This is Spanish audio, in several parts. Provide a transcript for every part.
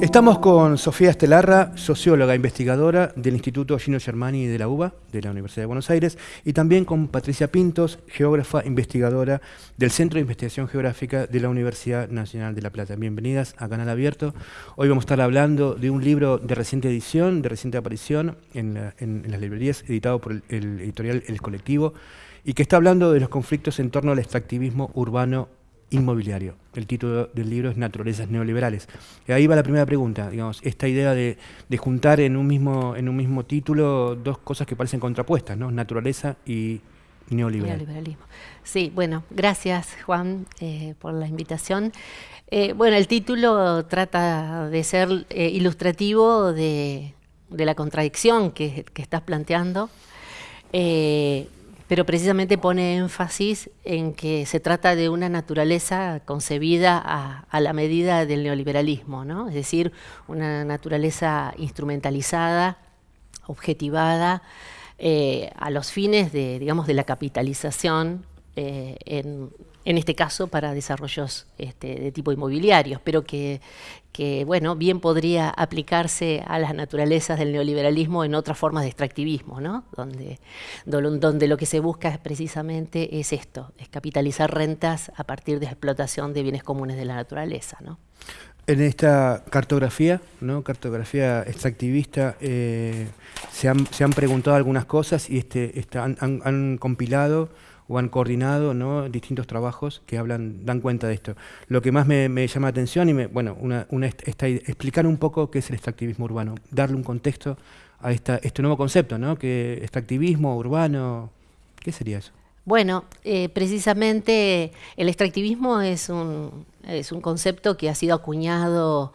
Estamos con Sofía Estelarra, socióloga investigadora del Instituto Gino Germani de la UBA, de la Universidad de Buenos Aires, y también con Patricia Pintos, geógrafa investigadora del Centro de Investigación Geográfica de la Universidad Nacional de La Plata. Bienvenidas a Canal Abierto. Hoy vamos a estar hablando de un libro de reciente edición, de reciente aparición en, las librerías, editado por el editorial El Colectivo, y que está hablando de los conflictos en torno al extractivismo urbano inmobiliario. El título del libro es Naturalezas Neoliberales. Y ahí va la primera pregunta, digamos, esta idea de, juntar en un, mismo, en un mismo título dos cosas que parecen contrapuestas, ¿no? Naturaleza y neoliberalismo. Sí, bueno, gracias Juan eh, por la invitación. Eh, bueno, el título trata de ser eh, ilustrativo de, la contradicción que, que estás planteando pero precisamente pone énfasis en que se trata de una naturaleza concebida a, la medida del neoliberalismo, ¿no? es decir, una naturaleza instrumentalizada, objetivada, eh, a los fines de, digamos, de la capitalización eh, en, en este caso para desarrollos este, de tipo inmobiliarios, pero que, bueno, bien podría aplicarse a las naturalezas del neoliberalismo en otras formas de extractivismo, ¿no? donde, donde lo que se busca precisamente es esto, es capitalizar rentas a partir de explotación de bienes comunes de la naturaleza. ¿no? En esta cartografía, ¿no? cartografía extractivista, eh, se, han, se, han, preguntado algunas cosas y este, han, han compilado o han coordinado distintos trabajos que hablan, dan cuenta de esto. Lo que más me, llama la atención y me, bueno, explicar un poco qué es el extractivismo urbano, darle un contexto a este nuevo concepto, ¿no? que extractivismo urbano, ¿qué sería eso? Bueno, eh, precisamente el extractivismo es un, concepto que ha sido acuñado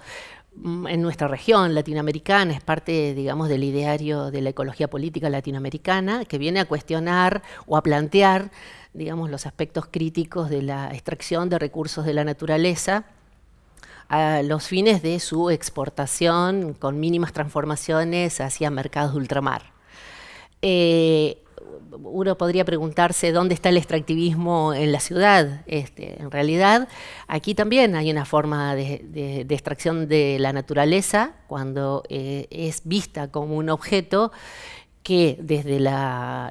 en nuestra región latinoamericana, es parte, digamos, del ideario de la ecología política latinoamericana, que viene a cuestionar o a plantear, digamos, los aspectos críticos de la extracción de recursos de la naturaleza a los fines de su exportación con mínimas transformaciones hacia mercados de ultramar. Eh, uno podría preguntarse dónde está el extractivismo en la ciudad. Este, en realidad, aquí también hay una forma de, extracción de la naturaleza cuando eh, es vista como un objeto que desde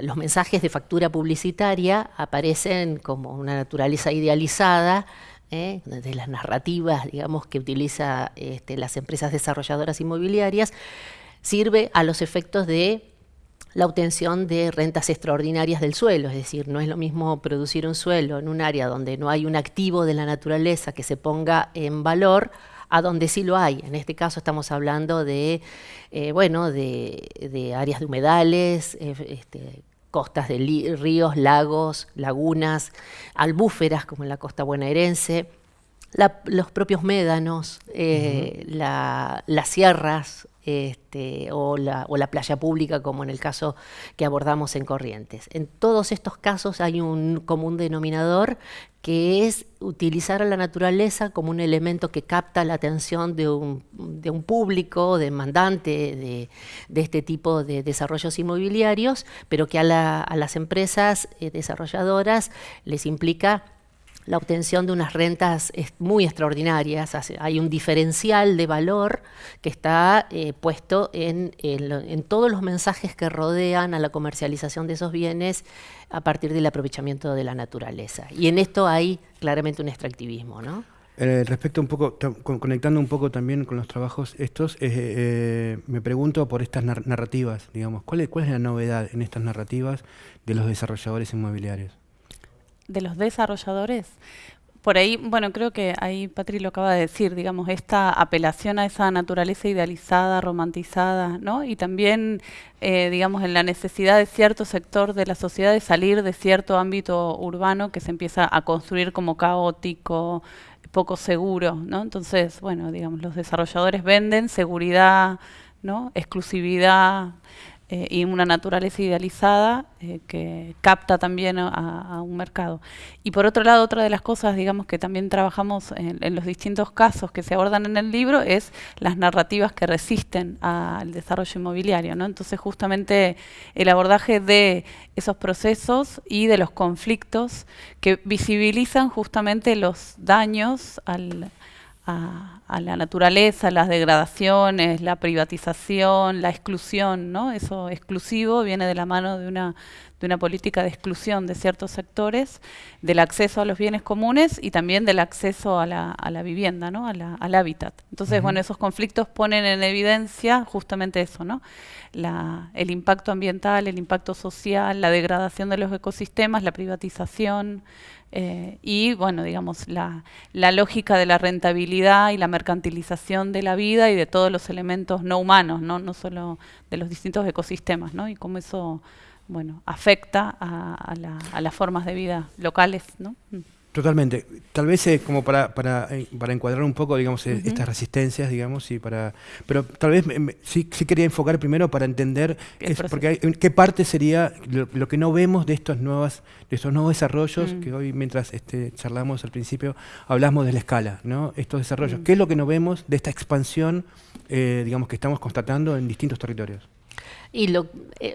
los mensajes de factura publicitaria aparecen como una naturaleza idealizada, ¿eh? de las narrativas digamos, que utilizan este, las empresas desarrolladoras inmobiliarias, sirve a los efectos de la obtención de rentas extraordinarias del suelo, es decir, no es lo mismo producir un suelo en un área donde no hay un activo de la naturaleza que se ponga en valor a donde sí lo hay. En este caso estamos hablando de, eh, bueno, de, áreas de humedales, eh, este, costas de ríos, lagos, lagunas, albúferas como en la costa bonaerense, los propios médanos, eh, las sierras, este, o, la, playa pública, como en el caso que abordamos en Corrientes. En todos estos casos hay un común denominador que es utilizar a la naturaleza como un elemento que capta la atención de un, público demandante de, este tipo de desarrollos inmobiliarios, pero que a, las empresas eh, desarrolladoras les implica la obtención de unas rentas muy extraordinarias. Hay un diferencial de valor que está eh, puesto en, todos los mensajes que rodean a la comercialización de esos bienes a partir del aprovechamiento de la naturaleza. Y en esto hay claramente un extractivismo. ¿no? Eh, respecto un poco, conectando un poco también con los trabajos estos, eh, me pregunto por estas narrativas, digamos, ¿cuál ¿cuál es la novedad en estas narrativas de los desarrolladores inmobiliarios? De los desarrolladores, por ahí, bueno, creo que ahí Patri lo acaba de decir, digamos, esta apelación a esa naturaleza idealizada, romantizada, ¿no? Y también, eh, digamos, en la necesidad de cierto sector de la sociedad de salir de cierto ámbito urbano que se empieza a construir como caótico, poco seguro, ¿no? Entonces, bueno, digamos, los desarrolladores venden seguridad, ¿no? Exclusividad, eh, y una naturaleza idealizada eh, que capta también a, un mercado. Y por otro lado, otra de las cosas, digamos, que también trabajamos en, los distintos casos que se abordan en el libro es las narrativas que resisten al desarrollo inmobiliario. ¿no? Entonces, justamente el abordaje de esos procesos y de los conflictos que visibilizan justamente los daños al, la naturaleza, las degradaciones, la privatización, la exclusión, ¿no? Eso exclusivo viene de la mano de una, de una política de exclusión de ciertos sectores, del acceso a los bienes comunes y también del acceso a la, a la vivienda, ¿no? al hábitat. Entonces, bueno, esos conflictos ponen en evidencia justamente eso, ¿no? La, el impacto ambiental, el impacto social, la degradación de los ecosistemas, la privatización, eh, y bueno, digamos, la, la, lógica de la rentabilidad y la mercantilización de la vida y de todos los elementos no humanos, no, no solo de los distintos ecosistemas, ¿no? y cómo eso bueno, afecta a, a, la, a las formas de vida locales. ¿no? Mm. Totalmente. Tal vez eh, como para, para, eh, para, encuadrar un poco, digamos, eh, estas resistencias, digamos, y para, pero tal vez sí, sí, quería enfocar primero para entender porque qué parte sería lo, que no vemos de estos nuevas, de estos nuevos desarrollos mm. que hoy mientras este, charlamos al principio hablamos de la escala, ¿no? Estos desarrollos. Mm. ¿Qué es lo que no vemos de esta expansión, digamos, que estamos constatando en distintos territorios? Y lo, eh,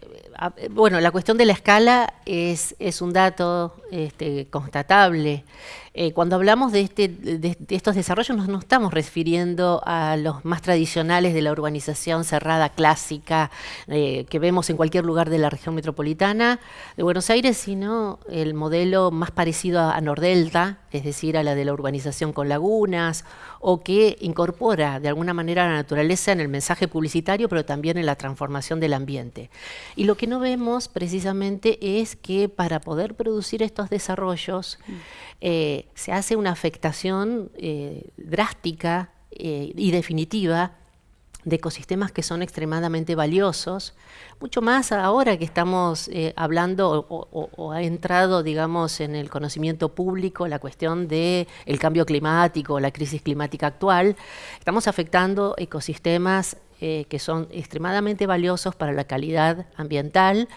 bueno, la cuestión de la escala es, un dato este, constatable. Eh, cuando hablamos de, este, de, estos desarrollos no estamos refiriendo a los más tradicionales de la urbanización cerrada clásica eh, que vemos en cualquier lugar de la región metropolitana de Buenos Aires, sino el modelo más parecido a, Nordelta, es decir, a la de la urbanización con lagunas, o que incorpora de alguna manera la naturaleza en el mensaje publicitario, pero también en la transformación del ambiente. Y lo que no vemos precisamente es que para poder producir estos desarrollos, mm. eh, se hace una afectación eh, drástica eh, y definitiva de ecosistemas que son extremadamente valiosos, mucho más ahora que estamos eh, hablando o, ha entrado, digamos, en el conocimiento público la cuestión del el cambio climático, la crisis climática actual, estamos afectando ecosistemas eh, que son extremadamente valiosos para la calidad ambiental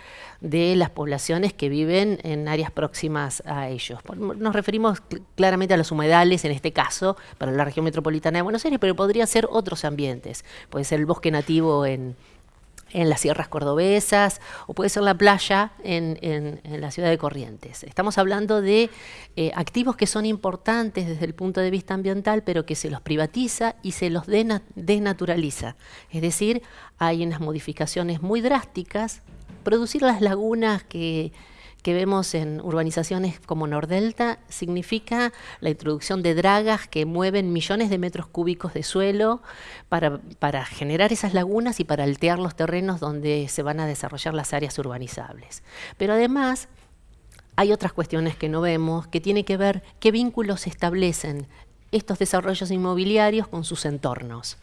de las poblaciones que viven en áreas próximas a ellos. Nos referimos claramente a los humedales, en este caso, para la región metropolitana de Buenos Aires, pero podría ser otros ambientes. Puede ser el bosque nativo en, en las sierras cordobesas o puede ser la playa en, la ciudad de Corrientes. Estamos hablando de eh, activos que son importantes desde el punto de vista ambiental, pero que se los privatiza y se los desnaturaliza. Es decir, hay unas modificaciones muy drásticas. Producir las lagunas que que vemos en urbanizaciones como Nordelta significa la introducción de dragas que mueven millones de metros cúbicos de suelo para, para, generar esas lagunas y para altear los terrenos donde se van a desarrollar las áreas urbanizables. Pero además hay otras cuestiones que no vemos, que tiene que ver qué vínculos establecen estos desarrollos inmobiliarios con sus entornos.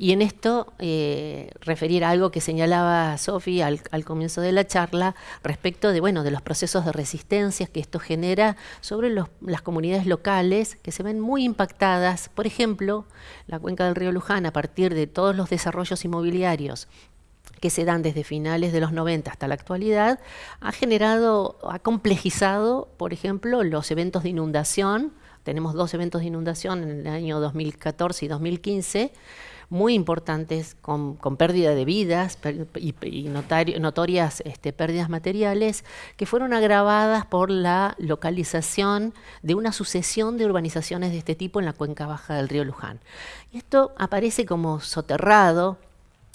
Y en esto eh, referir a algo que señalaba Sofi al, comienzo de la charla respecto de, bueno, de los procesos de resistencia que esto genera sobre las comunidades locales que se ven muy impactadas. Por ejemplo, la cuenca del río Luján, a partir de todos los desarrollos inmobiliarios que se dan desde finales de los 90 hasta la actualidad, ha generado, ha complejizado, por ejemplo, los eventos de inundación. Tenemos dos eventos de inundación en el año 2014 y 2015 muy importantes con, pérdida de vidas y, notorias este, pérdidas materiales que fueron agravadas por la localización de una sucesión de urbanizaciones de este tipo en la cuenca baja del río Luján. Y esto aparece como soterrado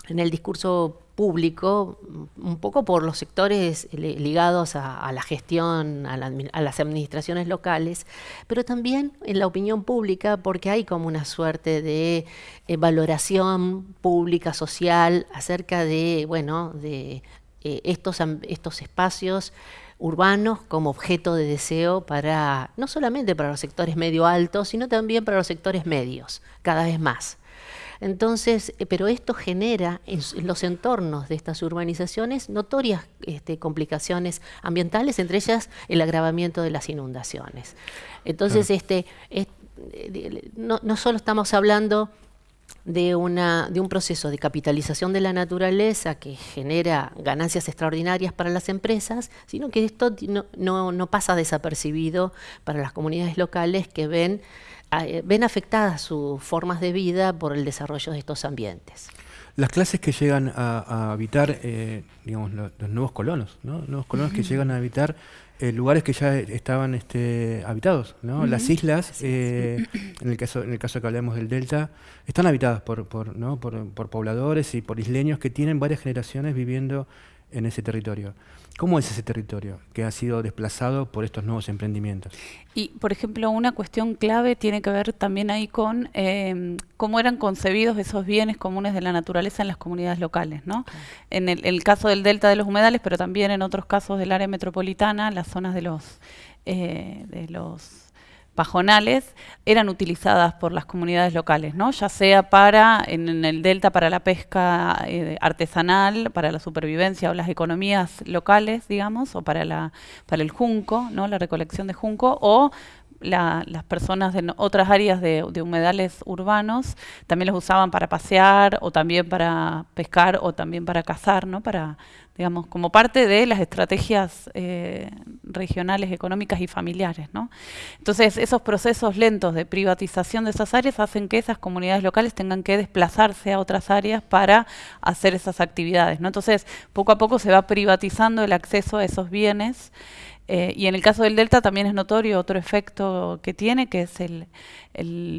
en el discurso público, un poco por los sectores ligados a, la gestión, a, las administraciones locales, pero también en la opinión pública, porque hay como una suerte de eh, valoración pública, social, acerca de, bueno, de eh, estos, estos espacios urbanos como objeto de deseo para, no solamente para los sectores medio altos, sino también para los sectores medios, cada vez más. Entonces, eh, pero esto genera en, los entornos de estas urbanizaciones notorias este, complicaciones ambientales, entre ellas el agravamiento de las inundaciones. Entonces, este, eh, no, no solo estamos hablando de, una, de un proceso de capitalización de la naturaleza que genera ganancias extraordinarias para las empresas, sino que esto no, no, no pasa desapercibido para las comunidades locales que ven eh, ven afectadas sus formas de vida por el desarrollo de estos ambientes. Las clases que llegan a, habitar, eh, digamos, los, nuevos colonos, ¿no? nuevos colonos que llegan a habitar eh, lugares que ya estaban este, habitados. ¿no? Las islas, eh, en, el caso, en el caso que hablamos del Delta, están habitadas por, por, ¿no? por, por pobladores y por isleños que tienen varias generaciones viviendo en ese territorio. ¿Cómo es ese territorio que ha sido desplazado por estos nuevos emprendimientos? Y, por ejemplo, una cuestión clave tiene que ver también ahí con eh, cómo eran concebidos esos bienes comunes de la naturaleza en las comunidades locales. ¿no? En el, caso del delta de los humedales, pero también en otros casos del área metropolitana, las zonas de los, eh, de los pajonales eran utilizadas por las comunidades locales, ¿no? ya sea para en, el delta para la pesca eh, artesanal, para la supervivencia o las economías locales, digamos, o para la para el junco, ¿no? la recolección de junco, o las personas de otras áreas de, humedales urbanos también los usaban para pasear o también para pescar o también para cazar, ¿no? Para, digamos, como parte de las estrategias eh, regionales, económicas y familiares, ¿no? Entonces, esos procesos lentos de privatización de esas áreas hacen que esas comunidades locales tengan que desplazarse a otras áreas para hacer esas actividades, ¿no? Entonces, poco a poco se va privatizando el acceso a esos bienes eh, y en el caso del delta también es notorio otro efecto que tiene, que es el,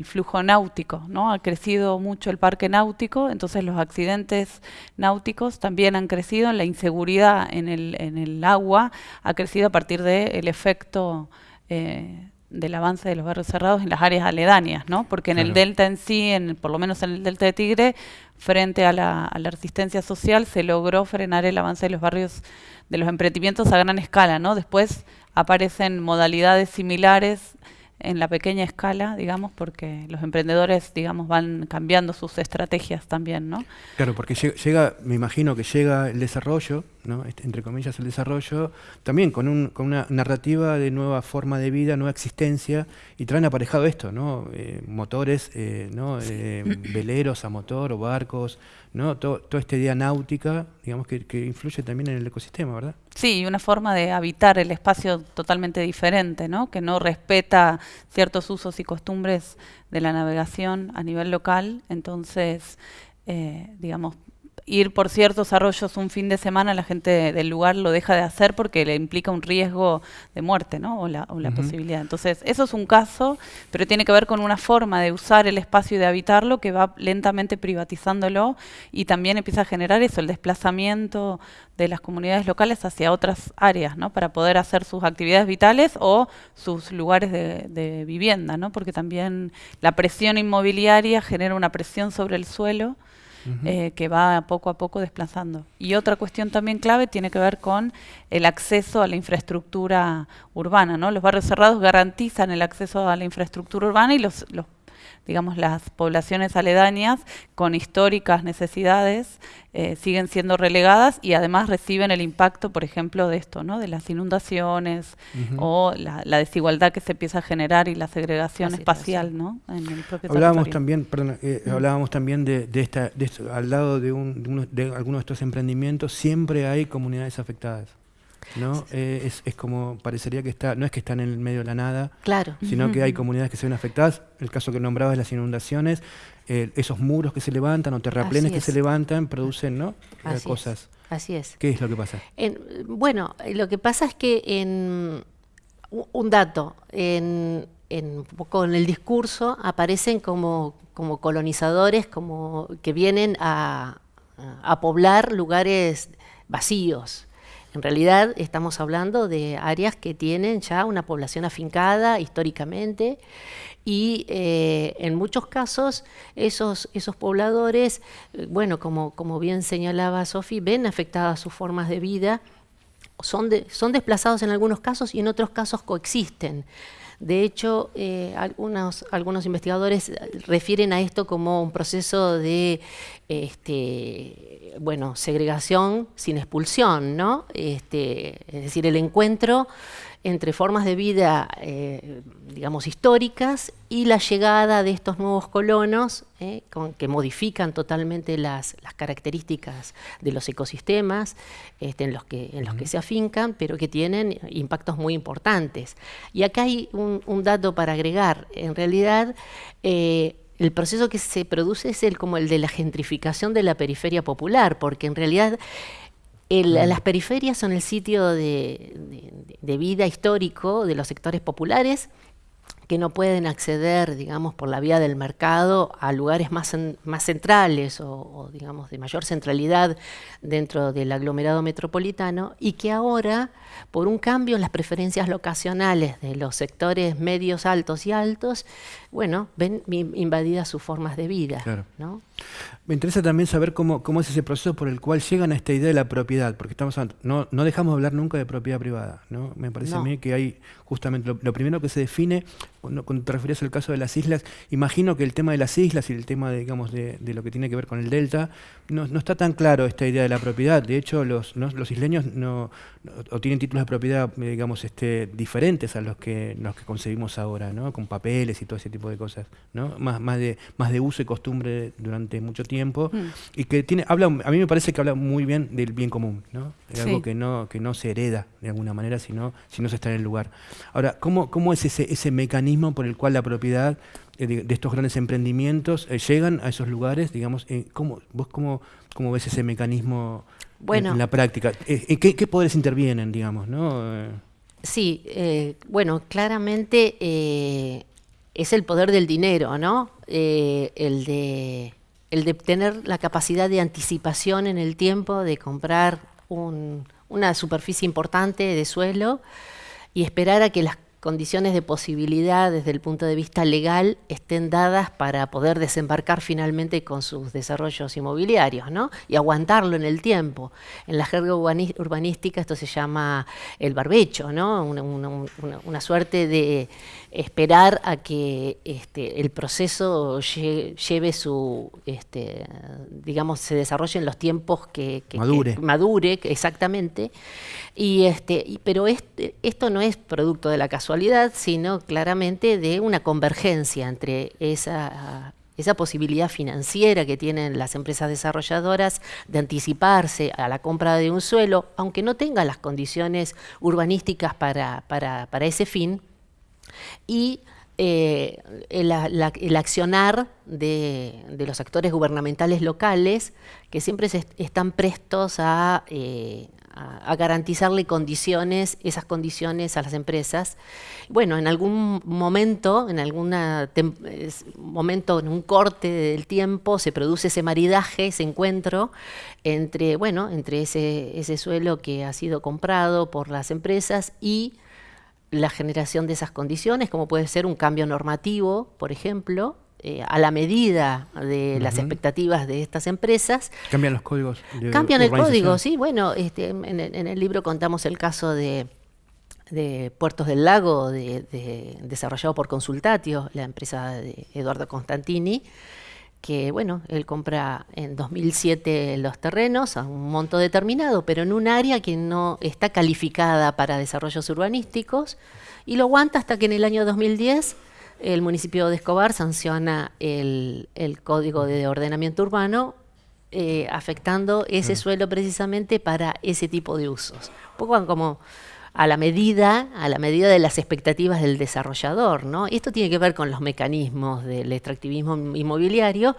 flujo náutico. ¿no? Ha crecido mucho el parque náutico, entonces los accidentes náuticos también han crecido, la inseguridad en el, en el agua ha crecido a partir del efecto eh, del avance de los barrios cerrados en las áreas aledañas, ¿no? porque en el delta en sí, en, por lo menos en el delta de Tigre, frente a la, a la resistencia social, se logró frenar el avance de los barrios de los emprendimientos a gran escala, ¿no? Después aparecen modalidades similares en la pequeña escala, digamos, porque los emprendedores, digamos, van cambiando sus estrategias también, ¿no? Claro, porque llega, me imagino que llega el desarrollo, ¿no? Este, entre comillas el desarrollo, también con, un, con una narrativa de nueva forma de vida, nueva existencia, y traen aparejado esto, ¿no? Eh, motores, eh, ¿no? Eh, veleros a motor o barcos, ¿no? Todo, toda esta idea náutica, digamos, que, que influye también en el ecosistema, ¿verdad? Sí, una forma de habitar el espacio totalmente diferente, ¿no? que no respeta ciertos usos y costumbres de la navegación a nivel local. Entonces, eh, digamos, ir por ciertos arroyos un fin de semana, la gente del lugar lo deja de hacer porque le implica un riesgo de muerte, ¿no? O la, posibilidad. Entonces, eso es un caso, pero tiene que ver con una forma de usar el espacio y de habitarlo que va lentamente privatizándolo y también empieza a generar eso, el desplazamiento de las comunidades locales hacia otras áreas, ¿no? Para poder hacer sus actividades vitales o sus lugares de, de vivienda, ¿no? Porque también la presión inmobiliaria genera una presión sobre el suelo eh, que va poco a poco desplazando. Y otra cuestión también clave tiene que ver con el acceso a la infraestructura urbana. ¿no? Los barrios cerrados garantizan el acceso a la infraestructura urbana y los, los digamos, las poblaciones aledañas con históricas necesidades eh, siguen siendo relegadas y además reciben el impacto, por ejemplo, de esto, ¿no? de las inundaciones o la, desigualdad que se empieza a generar y la segregación espacial ¿no? en el propio hablábamos también, perdón, eh, hablábamos también de, esta, de al lado de, un, de, de algunos de estos emprendimientos siempre hay comunidades afectadas. ¿No? Eh, es, es, como, parecería que está, no es que están en el medio de la nada, claro. sino que hay comunidades que se ven afectadas. El caso que nombrabas las inundaciones, eh, esos muros que se levantan o terraplenes que se levantan producen ¿no? Cosas. Así es. ¿Qué es lo que pasa? bueno, lo que pasa es que en un dato, en, en, en el discurso aparecen como, como colonizadores como que vienen a, a poblar lugares vacíos. En realidad estamos hablando de áreas que tienen ya una población afincada históricamente y eh, en muchos casos esos, esos pobladores, bueno, como, como bien señalaba Sofi, ven afectadas sus formas de vida, son, son desplazados en algunos casos y en otros casos coexisten. De hecho, eh, algunos, algunos investigadores refieren a esto como un proceso de este, bueno, segregación sin expulsión, ¿no? Este, es decir, el encuentro entre formas de vida, eh, digamos, históricas y la llegada de estos nuevos colonos eh, que modifican totalmente las, características de los ecosistemas este, en, los que, en los que se afincan, pero que tienen impactos muy importantes. Y acá hay un, dato para agregar. En realidad, eh, el proceso que se produce es el, como el de la gentrificación de la periferia popular, porque en realidad las periferias son el sitio de, vida histórico de los sectores populares que no pueden acceder, digamos, por la vía del mercado a lugares más, más centrales o, digamos, de mayor centralidad dentro del aglomerado metropolitano y que ahora, por un cambio en las preferencias locacionales de los sectores medios, altos y altos, bueno, ven invadidas sus formas de vida. ¿no? Me interesa también saber cómo, cómo es ese proceso por el cual llegan a esta idea de la propiedad, porque estamos no, no dejamos de hablar nunca de propiedad privada, ¿no? Me parece a mí que hay justamente lo, primero que se define, cuando, te refieres al caso de las islas, imagino que el tema de las islas y el tema, de, digamos, de, lo que tiene que ver con el delta, no, no, está tan claro esta idea de la propiedad. De hecho, los, los isleños no, o tienen títulos de propiedad, digamos, este, diferentes a los que, los que concebimos ahora, ¿no? Con papeles y todo ese tipo de cosas, ¿no? Más, más, de, más de uso y costumbre durante mucho tiempo. Mm. Y que tiene, habla, a mí me parece que habla muy bien del bien común, ¿no? Es algo que no, que no se hereda de alguna manera, sino, si no se está en el lugar. Ahora, ¿cómo, cómo es ese, ese mecanismo por el cual la propiedad eh, de, estos grandes emprendimientos eh, llegan a esos lugares? Digamos, eh, ¿cómo, ¿Vos cómo, cómo ves ese mecanismo en, la práctica? ¿Qué, ¿Qué, poderes intervienen, digamos? ¿no? Sí, bueno, claramente es el poder del dinero, ¿no? el de el de tener la capacidad de anticipación en el tiempo, de comprar una superficie importante de suelo y esperar a que las condiciones de posibilidad desde el punto de vista legal estén dadas para poder desembarcar finalmente con sus desarrollos inmobiliarios, ¿no? Y aguantarlo en el tiempo. En la jerga urbanística esto se llama el barbecho, ¿no? una suerte de esperar a que este, el proceso lleve su, este, digamos, se desarrolle en los tiempos que, madure. madure, exactamente. Y este, pero este, esto no es producto de la casualidad, sino claramente de una convergencia entre esa esa posibilidad financiera que tienen las empresas desarrolladoras de anticiparse a la compra de un suelo, aunque no tenga las condiciones urbanísticas para, para, para ese fin, y eh, el, accionar de, los actores gubernamentales locales que siempre están prestos eh, a, garantizarle condiciones, esas condiciones a las empresas. Bueno, en algún momento, en algún momento, en un corte del tiempo, se produce ese maridaje, ese encuentro entre, bueno, entre ese, ese suelo que ha sido comprado por las empresas y la generación de esas condiciones, como puede ser un cambio normativo, por ejemplo, eh, a la medida de las expectativas de estas empresas. Cambian los códigos. cambian el código, sí. Bueno, este, en, el libro contamos el caso de, Puertos del Lago, desarrollado por Consultatio, la empresa de Eduardo Constantini, que bueno, él compra en 2007 los terrenos a un monto determinado, pero en un área que no está calificada para desarrollos urbanísticos, y lo aguanta hasta que en el año 2010 el municipio de Escobar sanciona el, Código de Ordenamiento Urbano, eh, afectando ese mm. suelo precisamente para ese tipo de usos. Un poco como a la medida, a la medida de las expectativas del desarrollador, ¿no? Y esto tiene que ver con los mecanismos del extractivismo inmobiliario,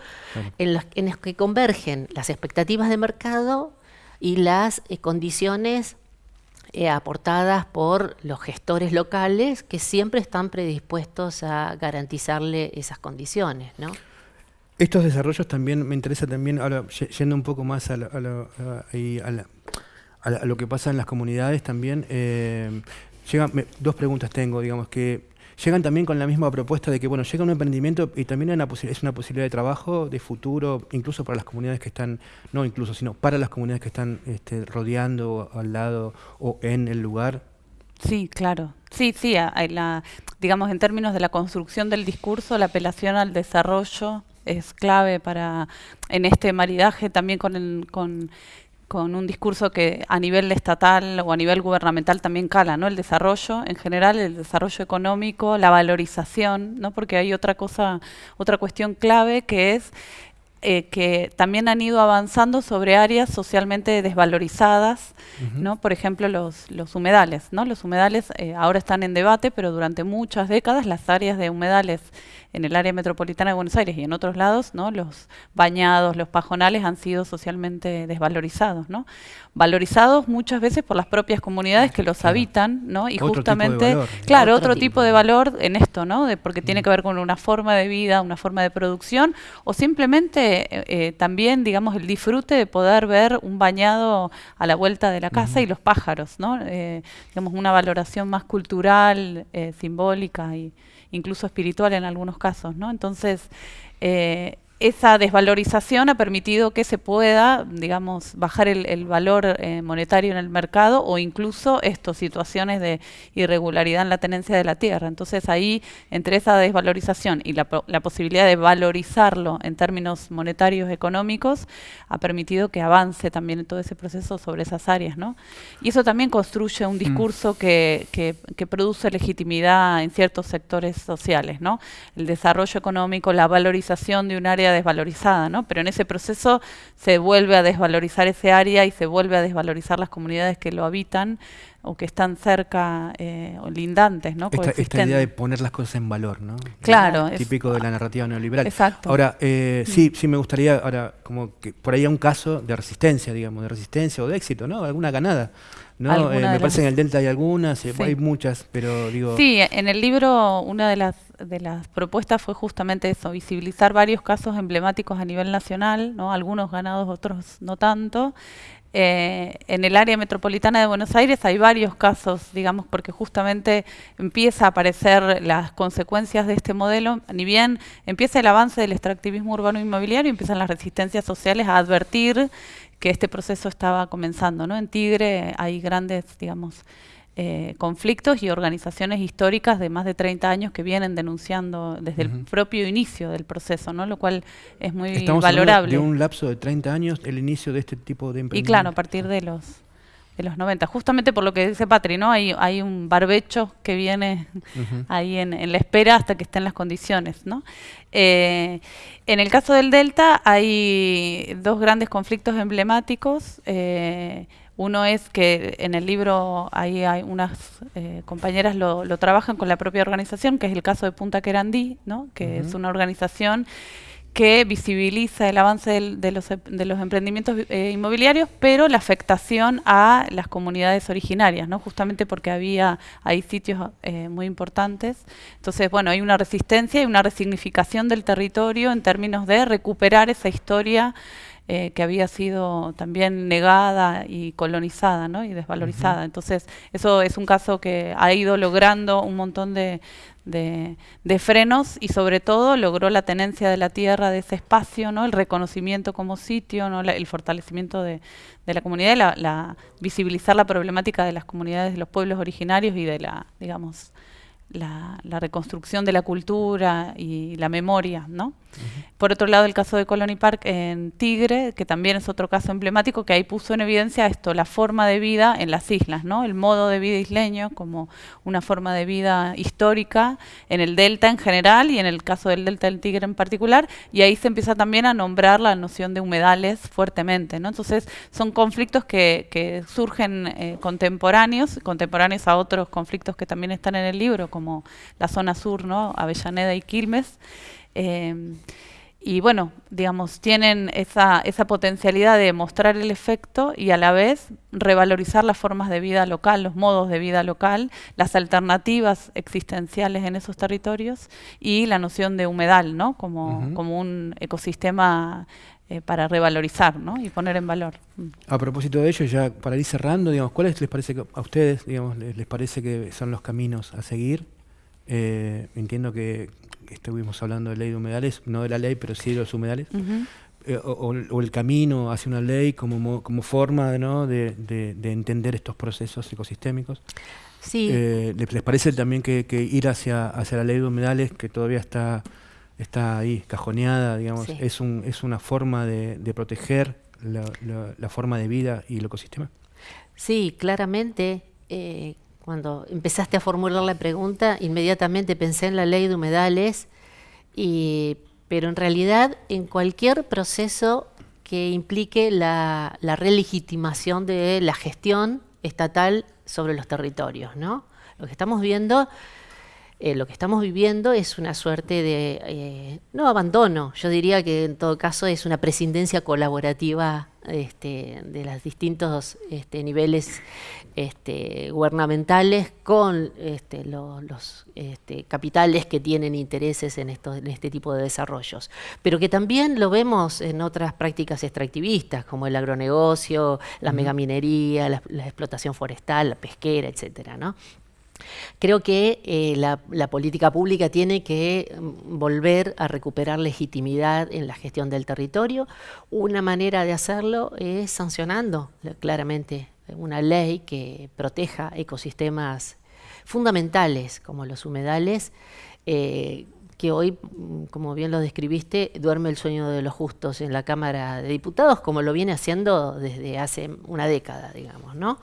en, los, que convergen las expectativas de mercado y las eh, condiciones eh, aportadas por los gestores locales que siempre están predispuestos a garantizarle esas condiciones, ¿no? Estos desarrollos también me interesa también, ahora yendo un poco más a, la, a, lo que pasa en las comunidades también. Eh, dos preguntas tengo, digamos, que llegan también con la misma propuesta de que, bueno, llega un emprendimiento y también es una posibilidad de trabajo, de futuro, incluso para las comunidades que están, no incluso, sino para las comunidades que están este, rodeando, al lado o en el lugar. Sí, claro. Sí, sí, digamos, en términos de la construcción del discurso, la apelación al desarrollo es clave para, en este maridaje también con, el, con con un discurso que a nivel estatal o a nivel gubernamental también cala, ¿no? El desarrollo en general, el desarrollo económico, la valorización, ¿no? Porque hay otra cosa, otra cuestión clave que es eh, que también han ido avanzando sobre áreas socialmente desvalorizadas, ¿no? Por ejemplo, los, los humedales, ¿no? Los humedales eh, ahora están en debate, pero durante muchas décadas las áreas de humedales en el área metropolitana de Buenos Aires y en otros lados, ¿no? los bañados, los pajonales han sido socialmente desvalorizados. ¿no? Valorizados muchas veces por las propias comunidades que los habitan, ¿no? y justamente, claro, otro, tipo, de valor en esto, ¿no? de, porque tiene que ver con una forma de vida, una forma de producción, o simplemente eh, eh, también, digamos, el disfrute de poder ver un bañado a la vuelta de la casa y los pájaros, ¿no? Eh, digamos, una valoración más cultural, simbólica e incluso espiritual en algunos casos, ¿no? Entonces, esa desvalorización ha permitido que se pueda, digamos, bajar el, valor eh, monetario en el mercado o incluso estas situaciones de irregularidad en la tenencia de la tierra. Entonces ahí, entre esa desvalorización y la, la, posibilidad de valorizarlo en términos monetarios económicos, ha permitido que avance también todo ese proceso sobre esas áreas. ¿no? Y eso también construye un mm. discurso que, que, que, produce legitimidad en ciertos sectores sociales. ¿no? El desarrollo económico, la valorización de un área desvalorizada, ¿no? Pero en ese proceso se vuelve a desvalorizar ese área y se vuelve a desvalorizar las comunidades que lo habitan o que están cerca eh, o lindantes, ¿no? Esta, idea de poner las cosas en valor, ¿no? Claro. típico de la narrativa neoliberal. Exacto. Ahora, eh, sí, sí me gustaría, ahora, como que por ahí hay un caso de resistencia, digamos, de resistencia o de éxito, ¿no? Alguna ganada. ¿No? Eh, me parece que en el Delta hay algunas, hay muchas, pero digo... Sí, en el libro una de las de las propuestas fue justamente eso, visibilizar varios casos emblemáticos a nivel nacional, ¿no? algunos ganados, otros no tanto. Eh, en el área metropolitana de Buenos Aires hay varios casos, digamos, porque justamente empieza a aparecer las consecuencias de este modelo, ni bien empieza el avance del extractivismo urbano inmobiliario, empiezan las resistencias sociales a advertir que este proceso estaba comenzando. ¿no? En Tigre hay grandes, digamos, eh, conflictos y organizaciones históricas de más de 30 años que vienen denunciando desde el propio inicio del proceso, ¿no? lo cual es muy Estamos valorable. de un lapso de 30 años el inicio de este tipo de emprendimiento. Y claro, a partir de los de los 90, justamente por lo que dice Patri, ¿no? Hay, hay un barbecho que viene ahí en, la espera hasta que estén las condiciones, ¿no? Eh, en el caso del Delta hay dos grandes conflictos emblemáticos. Eh, uno es que en el libro ahí hay unas eh, compañeras lo, lo, trabajan con la propia organización, que es el caso de Punta Querandí, ¿no? que es una organización que visibiliza el avance de, los, de, los, emprendimientos eh, inmobiliarios, pero la afectación a las comunidades originarias, ¿no? justamente porque había hay sitios eh, muy importantes. Entonces, bueno, hay una resistencia y una resignificación del territorio en términos de recuperar esa historia eh, que había sido también negada y colonizada ¿no? y desvalorizada. Entonces, eso es un caso que ha ido logrando un montón de, de, frenos y sobre todo logró la tenencia de la tierra de ese espacio, ¿no? el reconocimiento como sitio, ¿no? el fortalecimiento de, de la comunidad, la, la, visibilizar la problemática de las comunidades de los pueblos originarios y de la, digamos, la, reconstrucción de la cultura y la memoria, ¿no? Por otro lado, el caso de Colony Park en Tigre, que también es otro caso emblemático, que ahí puso en evidencia esto, la forma de vida en las islas, ¿no? El modo de vida isleño como una forma de vida histórica en el delta en general y en el caso del delta del Tigre en particular, y ahí se empieza también a nombrar la noción de humedales fuertemente, ¿no? Entonces, son conflictos que, que surgen eh, contemporáneos, contemporáneos a otros conflictos que también están en el libro, como la zona sur, ¿no? Avellaneda y Quilmes. Em, y bueno, digamos, tienen esa, esa potencialidad de mostrar el efecto y a la vez revalorizar las formas de vida local, los modos de vida local, las alternativas existenciales en esos territorios y la noción de humedal, ¿no? Como, como un ecosistema eh, para revalorizar ¿no? y poner en valor. Mm. A propósito de ello, ya para ir cerrando, digamos, ¿cuáles les parece a ustedes, digamos, les, parece que son los caminos a seguir? Eh, entiendo que estuvimos hablando de ley de humedales, no de la ley, pero sí de los humedales. Eh, o, el camino hacia una ley como, como forma de, de, entender estos procesos ecosistémicos. Sí. ¿les, parece también que, ir hacia, hacia la ley de humedales, que todavía está está ahí, cajoneada, digamos, es, un, es una forma de, proteger la, forma de vida y el ecosistema. Sí, claramente, eh, cuando empezaste a formular la pregunta, inmediatamente pensé en la ley de humedales, y, pero en realidad en cualquier proceso que implique la, la relegitimación de la gestión estatal sobre los territorios, ¿no? Lo que estamos viendo eh, lo que estamos viviendo es una suerte de, eh, no abandono, yo diría que en todo caso es una prescindencia colaborativa este, de los distintos este, niveles este, gubernamentales con los capitales que tienen intereses en, en este tipo de desarrollos. Pero que también lo vemos en otras prácticas extractivistas, como el agronegocio, la megaminería, la, la explotación forestal, la pesquera, etcétera, ¿no? Creo que eh, la, política pública tiene que mm, volver a recuperar legitimidad en la gestión del territorio. Una manera de hacerlo es sancionando claramente una ley que proteja ecosistemas fundamentales como los humedales, eh, que hoy, mm, como bien lo describiste, duerme el sueño de los justos en la Cámara de Diputados, como lo viene haciendo desde hace una década, digamos, ¿no?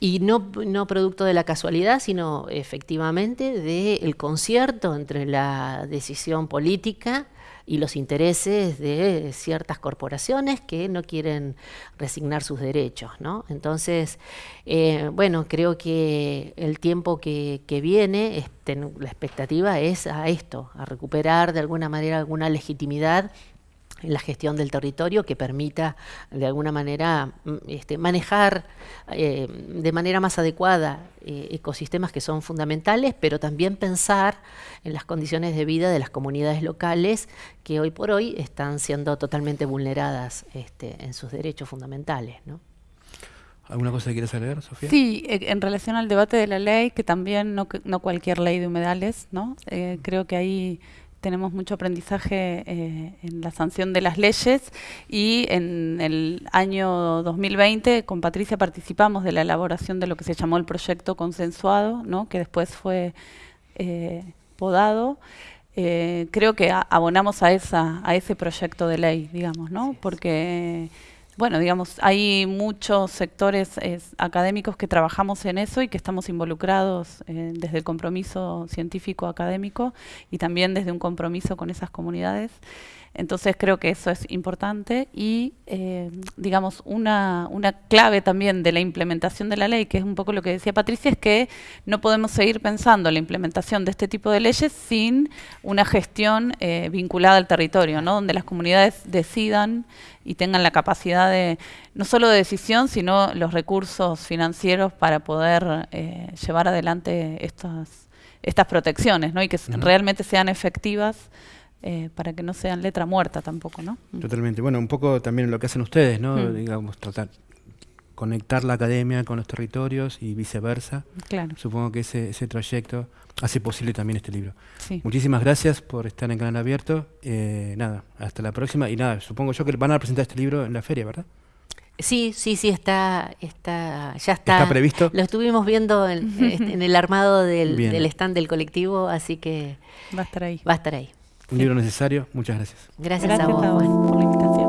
Y no, no producto de la casualidad, sino efectivamente del concierto entre la decisión política y los intereses de ciertas corporaciones que no quieren resignar sus derechos. ¿no? Entonces, eh, bueno, creo que el tiempo que, que viene, este, la expectativa es a esto, a recuperar de alguna manera alguna legitimidad la gestión del territorio que permita de alguna manera mm, este, manejar eh, de manera más adecuada eh, ecosistemas que son fundamentales, pero también pensar en las condiciones de vida de las comunidades locales que hoy por hoy están siendo totalmente vulneradas este, en sus derechos fundamentales. ¿no? ¿Alguna cosa que quieras agregar, Sofía? Sí, eh, en relación al debate de la ley, que también no, no cualquier ley de humedales, ¿no? creo que ahí tenemos mucho aprendizaje eh, en la sanción de las leyes y en el año 2020 con Patricia participamos de la elaboración de lo que se llamó el proyecto consensuado, ¿no? que después fue eh, podado. Eh, creo que abonamos a, esa, a ese proyecto de ley, digamos, ¿no? porque bueno, digamos, hay muchos sectores académicos que trabajamos en eso y que estamos involucrados eh, desde el compromiso científico académico y también desde un compromiso con esas comunidades. Entonces creo que eso es importante y, eh, digamos, una, una, clave también de la implementación de la ley, que es un poco lo que decía Patricia, es que no podemos seguir pensando la implementación de este tipo de leyes sin una gestión eh, vinculada al territorio, ¿no? donde las comunidades decidan y tengan la capacidad de, no solo de decisión, sino los recursos financieros para poder eh, llevar adelante estas, estas protecciones ¿no? y que realmente sean efectivas eh, para que no sean letra muerta tampoco, ¿no? Mm. Totalmente. Bueno, un poco también lo que hacen ustedes, ¿no? Mm. Digamos, tratar conectar la academia con los territorios y viceversa. Claro. Supongo que ese, ese trayecto hace posible también este libro. Muchísimas gracias por estar en Canal Abierto. Eh, nada, hasta la próxima. Y nada, supongo yo que van a presentar este libro en la feria, ¿verdad? Sí, sí, sí, está, está, ya está. ¿Está previsto? Lo estuvimos viendo en, en el armado del, del, stand del colectivo, así que... Va a estar ahí. Va a estar ahí. Un libro necesario. Muchas gracias. Gracias, a vos,